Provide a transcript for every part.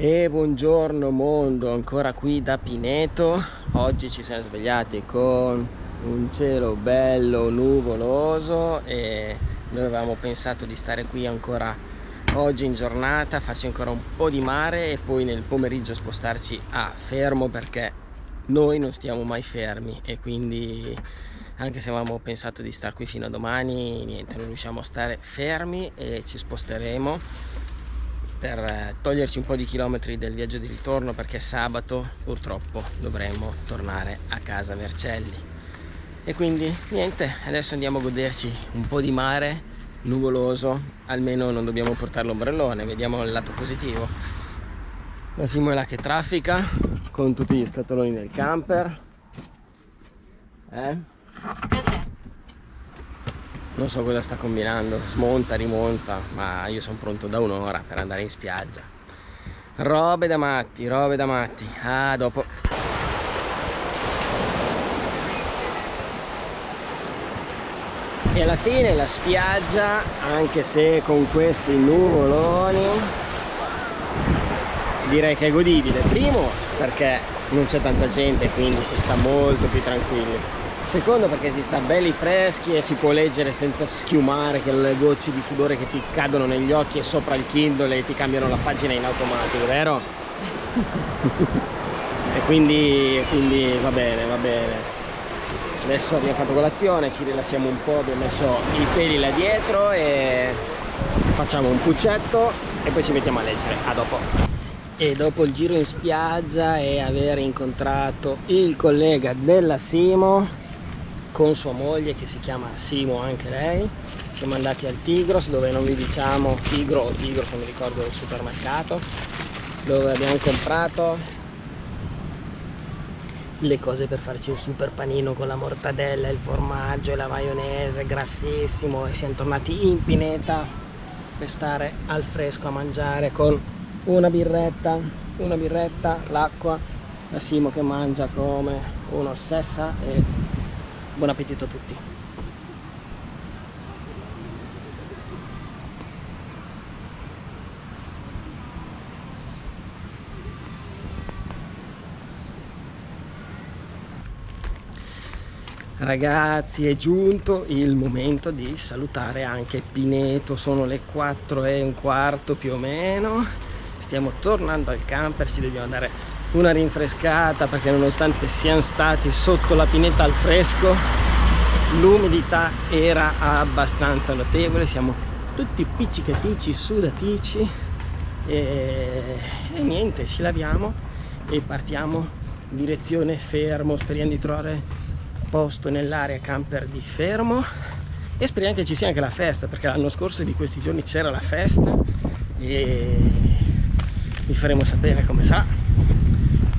E buongiorno mondo, ancora qui da Pineto. Oggi ci siamo svegliati con un cielo bello nuvoloso E noi avevamo pensato di stare qui ancora oggi in giornata Farci ancora un po' di mare e poi nel pomeriggio spostarci a Fermo Perché noi non stiamo mai fermi e quindi anche se avevamo pensato di stare qui fino a domani niente non riusciamo a stare fermi e ci sposteremo per eh, toglierci un po' di chilometri del viaggio di ritorno perché sabato purtroppo dovremo tornare a casa Vercelli e quindi niente adesso andiamo a goderci un po' di mare nuvoloso almeno non dobbiamo portare l'ombrellone vediamo il lato positivo Massimo è che traffica con tutti gli scatoloni del camper eh? Non so cosa sta combinando smonta rimonta ma io sono pronto da un'ora per andare in spiaggia. Robe da matti robe da matti. Ah dopo. E alla fine la spiaggia anche se con questi nuvoloni direi che è godibile. Primo perché non c'è tanta gente quindi si sta molto più tranquilli secondo perché si sta belli freschi e si può leggere senza schiumare che le gocce di sudore che ti cadono negli occhi e sopra il Kindle e ti cambiano la pagina in automatico vero? e quindi, quindi va bene va bene adesso abbiamo fatto colazione ci rilassiamo un po' abbiamo messo i peli là dietro e facciamo un puccetto e poi ci mettiamo a leggere a dopo e dopo il giro in spiaggia e aver incontrato il collega della Simo con sua moglie che si chiama Simo anche lei. Siamo andati al Tigros dove non vi diciamo Tigro o Tigros non mi ricordo il supermercato dove abbiamo comprato le cose per farci un super panino con la mortadella, il formaggio e la maionese grassissimo e siamo tornati in pineta per stare al fresco a mangiare con una birretta una birretta, l'acqua la Simo che mangia come un'ossessa e buon appetito a tutti. Ragazzi è giunto il momento di salutare anche Pineto, sono le 4 e un quarto più o meno, stiamo tornando al camper, ci dobbiamo andare una rinfrescata perché nonostante siamo stati sotto la pineta al fresco l'umidità era abbastanza notevole siamo tutti piccicatici sudatici e, e niente ci laviamo e partiamo direzione fermo. Speriamo di trovare posto nell'area camper di fermo e speriamo che ci sia anche la festa perché l'anno scorso di questi giorni c'era la festa e vi faremo sapere come sarà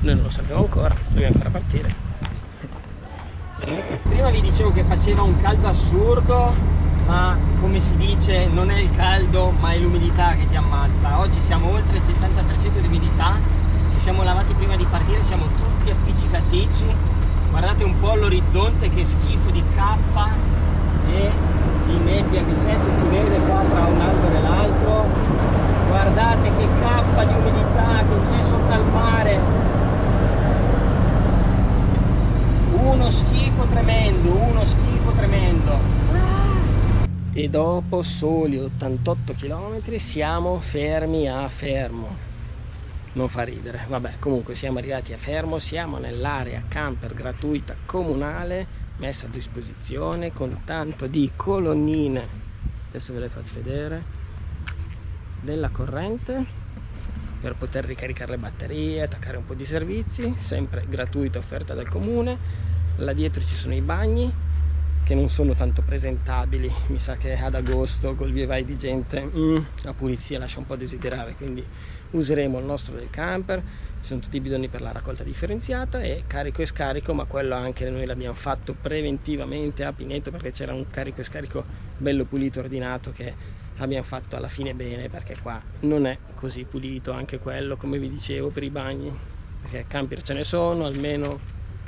noi non lo sappiamo ancora dobbiamo ancora partire. Prima vi dicevo che faceva un caldo assurdo ma come si dice non è il caldo ma è l'umidità che ti ammazza. Oggi siamo oltre il 70% di umidità ci siamo lavati prima di partire siamo tutti appiccicatici guardate un po' l'orizzonte che schifo di cappa e di nebbia che c'è se si vede qua tra un albero e l'altro guardate che cappa di umidità che c'è sopra il mare uno schifo tremendo uno schifo tremendo e dopo soli 88 km siamo fermi a Fermo. Non fa ridere. Vabbè comunque siamo arrivati a Fermo siamo nell'area camper gratuita comunale messa a disposizione con tanto di colonnine. Adesso ve le faccio vedere. Della corrente per poter ricaricare le batterie, attaccare un po' di servizi, sempre gratuita offerta dal comune. Là dietro ci sono i bagni che non sono tanto presentabili, mi sa che ad agosto col via vai di gente mm, la pulizia lascia un po' desiderare, quindi useremo il nostro del camper, ci sono tutti i bidoni per la raccolta differenziata e carico e scarico, ma quello anche noi l'abbiamo fatto preventivamente a Pineto perché c'era un carico e scarico bello pulito, ordinato che abbiamo fatto alla fine bene perché qua non è così pulito anche quello come vi dicevo per i bagni perché camper ce ne sono almeno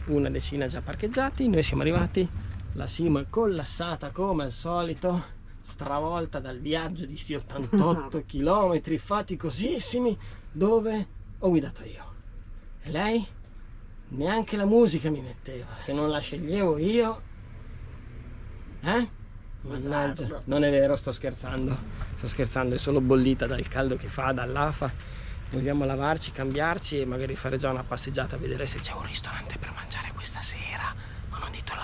una decina già parcheggiati noi siamo arrivati la Simo è collassata come al solito stravolta dal viaggio di sti 88 km faticosissimi dove ho guidato io. E lei neanche la musica mi metteva, se non la sceglievo io. Eh? Mannaggia, non è vero, sto scherzando. Sto scherzando, è solo bollita dal caldo che fa, dall'afa. Vogliamo lavarci, cambiarci e magari fare già una passeggiata a vedere se c'è un ristorante per mangiare questa sera. Ma non ditelo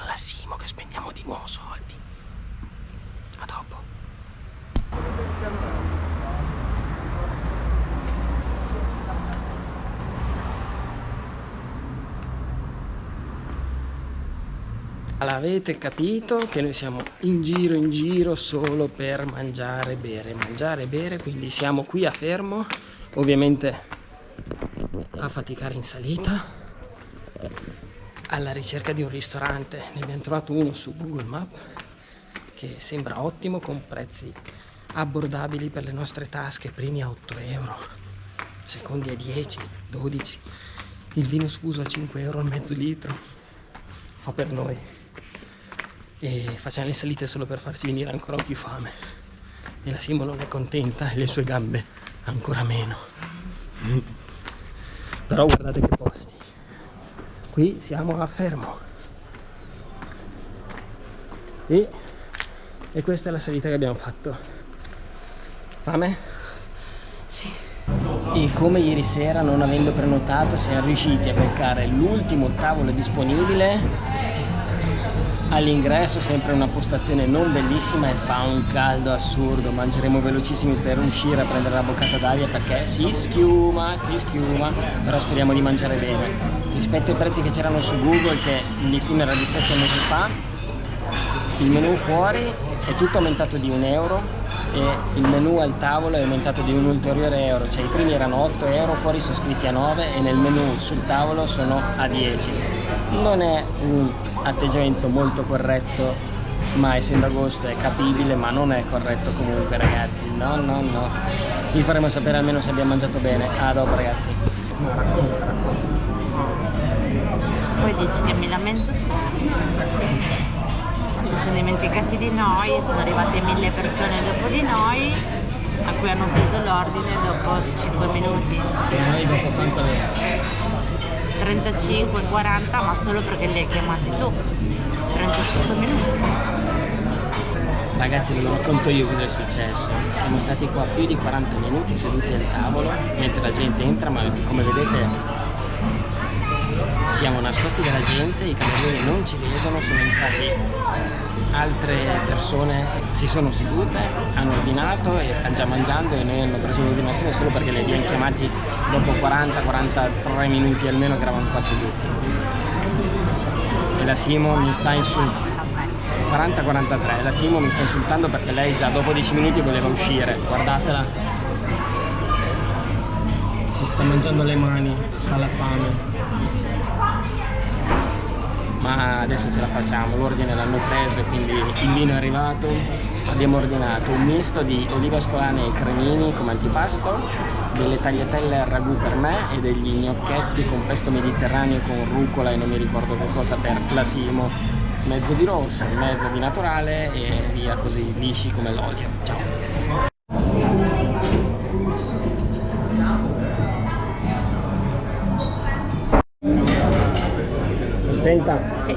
alla Simo che spendiamo di nuovo soldi. A dopo. L'avete capito che noi siamo in giro in giro solo per mangiare bere, mangiare bere, quindi siamo qui a fermo, ovviamente a faticare in salita, alla ricerca di un ristorante, ne abbiamo trovato uno su Google Maps che sembra ottimo con prezzi abbordabili per le nostre tasche, primi a 8 euro, secondi a 10, 12, il vino sfuso a 5 euro al mezzo litro, fa per noi. E facciamo le salite solo per farci venire ancora più fame. E la Simo non è contenta e le sue gambe ancora meno. Però guardate che posti qui siamo a fermo. E, e questa è la salita che abbiamo fatto. Fame? sì. E come ieri sera non avendo prenotato siamo riusciti a beccare l'ultimo tavolo disponibile. All'ingresso sempre una postazione non bellissima e fa un caldo assurdo. Mangeremo velocissimi per uscire a prendere la boccata d'aria perché si schiuma si schiuma però speriamo di mangiare bene rispetto ai prezzi che c'erano su google che il listino era di 7 mesi fa il menu fuori è tutto aumentato di un euro e il menu al tavolo è aumentato di un ulteriore euro. Cioè i primi erano 8 euro fuori sono scritti a 9 e nel menu sul tavolo sono a 10 non è un atteggiamento molto corretto ma essendo agosto è capibile ma non è corretto comunque ragazzi. No no no. Vi faremo sapere almeno se abbiamo mangiato bene. A dopo ragazzi. Racconta racconta poi dici che mi lamento sempre si sono dimenticati di noi sono arrivate mille persone dopo di noi a cui hanno preso l'ordine dopo 5 minuti. E noi dopo quanto avete? 35, 40 ma solo perché li hai chiamati tu. 35 minuti. Ragazzi ve lo racconto io cosa è successo. Siamo stati qua più di 40 minuti seduti al tavolo mentre la gente entra ma come vedete siamo nascosti dalla gente, i camerieri non ci vedono, sono entrati altre persone, si sono sedute, hanno ordinato e stanno già mangiando e noi hanno preso l'ordinazione solo perché li abbiamo chiamati dopo 40-43 minuti almeno che eravamo qua seduti. E la Simo mi sta insultando. 40-43, la Simo mi sta insultando perché lei già dopo 10 minuti voleva uscire, guardatela. Si sta mangiando le mani alla fame ma adesso ce la facciamo. L'ordine l'hanno preso quindi il vino è arrivato. Abbiamo ordinato un misto di olive ascolane e cremini come antipasto delle tagliatelle al ragù per me e degli gnocchetti con pesto mediterraneo con rucola e non mi ricordo che cosa per la Simo. Mezzo di rosso, mezzo di naturale e via così lisci come l'olio. Ciao Contenta? Sì.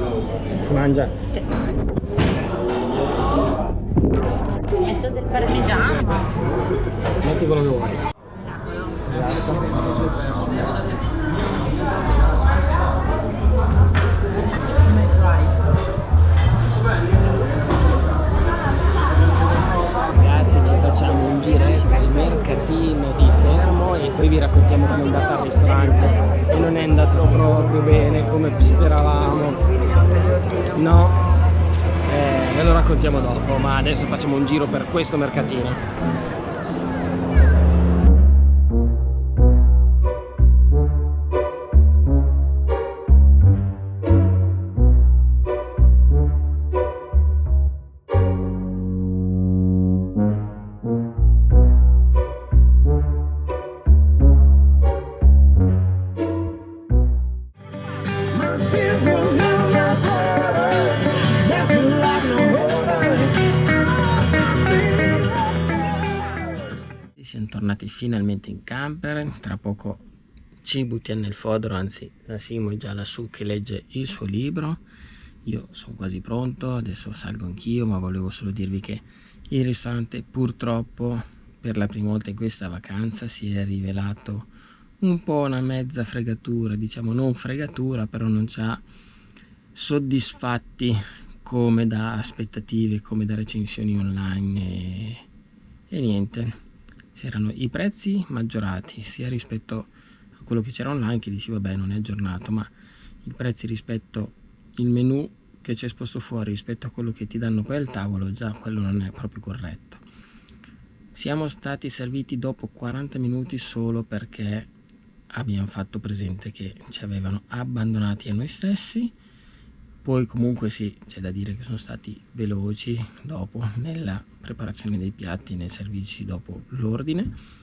Si mangia? Sì. Metto del parmigiano. Metti quello che vuoi. Ragazzi ci facciamo un giretto al mercatino poi vi raccontiamo come è andata al ristorante. E non è andato proprio bene come speravamo. No? Eh, ve lo raccontiamo dopo ma adesso facciamo un giro per questo mercatino finalmente in camper tra poco ci buttiamo nel fodero anzi la Simo è già lassù che legge il suo libro. Io sono quasi pronto adesso salgo anch'io ma volevo solo dirvi che il ristorante purtroppo per la prima volta in questa vacanza si è rivelato un po' una mezza fregatura diciamo non fregatura però non ci ha soddisfatti come da aspettative come da recensioni online e, e niente c'erano i prezzi maggiorati sia rispetto a quello che c'era online che dici vabbè non è aggiornato ma i prezzi rispetto il menu che c'è esposto fuori rispetto a quello che ti danno poi al tavolo già quello non è proprio corretto. Siamo stati serviti dopo 40 minuti solo perché abbiamo fatto presente che ci avevano abbandonati a noi stessi poi comunque sì c'è da dire che sono stati veloci dopo nella preparazione dei piatti nei servizi dopo l'ordine.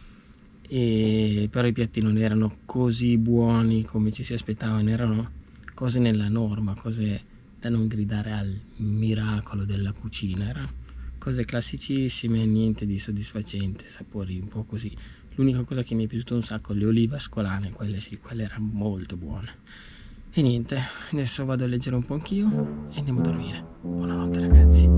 E però i piatti non erano così buoni come ci si aspettavano erano cose nella norma cose da non gridare al miracolo della cucina erano cose classicissime niente di soddisfacente sapori un po' così. L'unica cosa che mi è piaciuta un sacco le olive ascolane quelle sì quelle erano molto buone e niente, adesso vado a leggere un po' anch'io e andiamo a dormire. Buonanotte ragazzi.